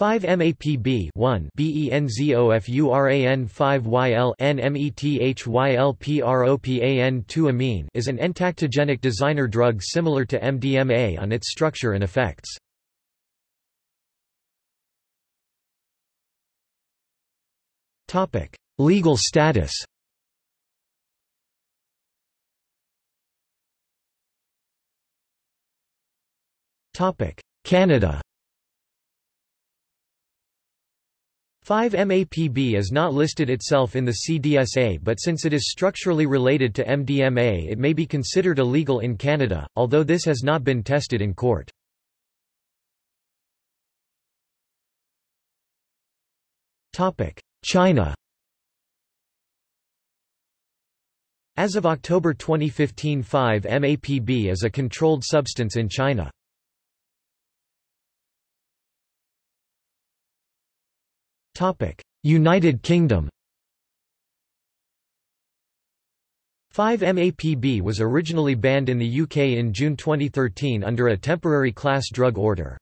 5-MAPB 1 BENZOFURAN 5YL NMETHYLPROPAN 2 amine is an entactogenic designer drug similar to MDMA on its structure and effects. Topic: Legal status. Topic: Canada. 5-MAPB is not listed itself in the CDSA but since it is structurally related to MDMA it may be considered illegal in Canada, although this has not been tested in court. China As of October 2015 5-MAPB is a controlled substance in China. United Kingdom 5-MAPB was originally banned in the UK in June 2013 under a temporary class drug order.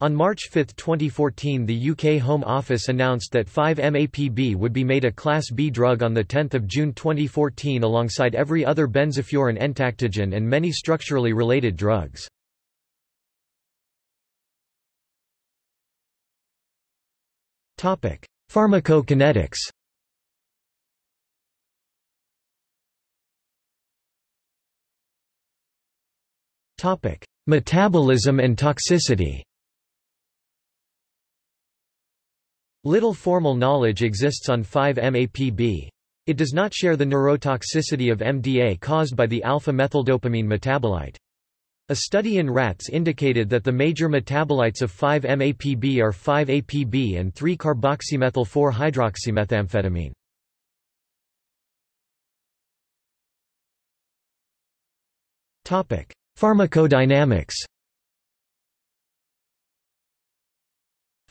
On March 5, 2014 the UK Home Office announced that 5-MAPB would be made a Class B drug on 10 June 2014 alongside every other benzofuran entactogen and many structurally related drugs. Pharmacokinetics Topic: Metabolism and toxicity Little formal knowledge exists on 5-MAPB. It does not share the neurotoxicity of MDA caused by the alpha-methyldopamine metabolite. A study in rats indicated that the major metabolites of 5-MAPB are 5-APB and 3-carboxymethyl-4-hydroxymethamphetamine. Pharmacodynamics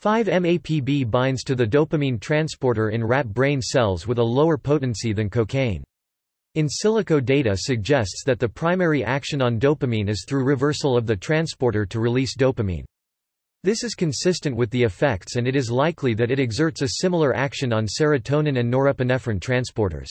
5-MAPB binds to the dopamine transporter in rat brain cells with a lower potency than cocaine. In silico data suggests that the primary action on dopamine is through reversal of the transporter to release dopamine. This is consistent with the effects and it is likely that it exerts a similar action on serotonin and norepinephrine transporters.